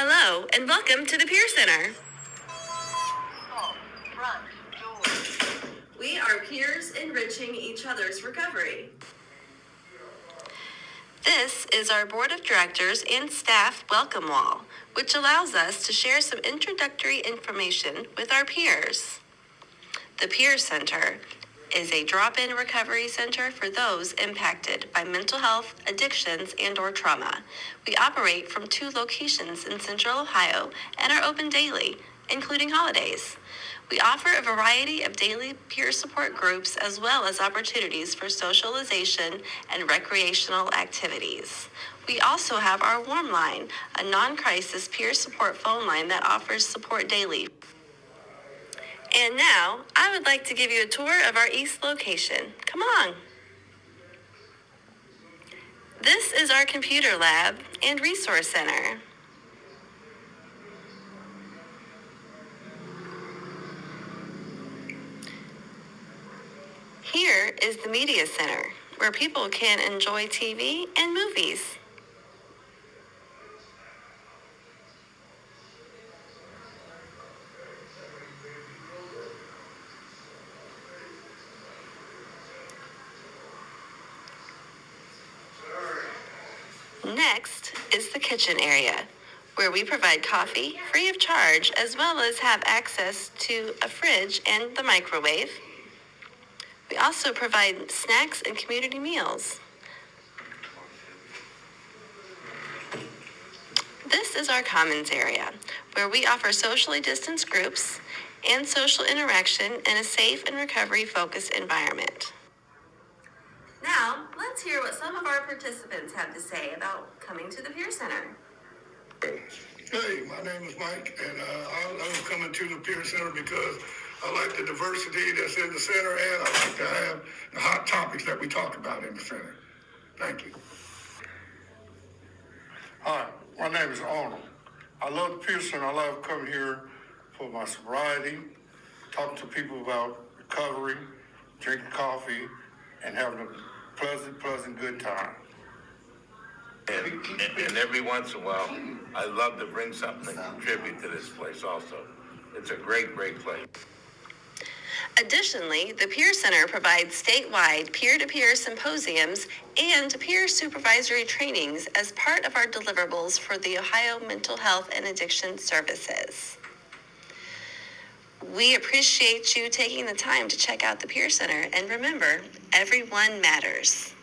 Hello, and welcome to the Peer Center. We are peers enriching each other's recovery. This is our Board of Directors and Staff Welcome Wall, which allows us to share some introductory information with our peers. The Peer Center is a drop-in recovery center for those impacted by mental health, addictions, and or trauma. We operate from two locations in Central Ohio and are open daily, including holidays. We offer a variety of daily peer support groups as well as opportunities for socialization and recreational activities. We also have our Warm Line, a non-crisis peer support phone line that offers support daily and now, I would like to give you a tour of our east location. Come along. This is our computer lab and resource center. Here is the media center, where people can enjoy TV and movies. Next is the kitchen area, where we provide coffee free of charge as well as have access to a fridge and the microwave. We also provide snacks and community meals. This is our commons area, where we offer socially distanced groups and social interaction in a safe and recovery focused environment. Now, let's hear what some of our participants have to say about coming to the Peer Center. Hey, my name is Mike, and uh, I love coming to the Peer Center because I like the diversity that's in the center, and I like to have the hot topics that we talk about in the center. Thank you. Hi, my name is Arnold. I love the Peer Center. I love coming here for my sobriety, talking to people about recovery, drinking coffee, and having a pleasant, pleasant, good time. And, and, and every once in a while, I love to bring something to contribute to this place also. It's a great, great place. Additionally, the Peer Center provides statewide peer to peer symposiums and peer supervisory trainings as part of our deliverables for the Ohio Mental Health and Addiction Services. We appreciate you taking the time to check out the Peer Center and remember, everyone matters.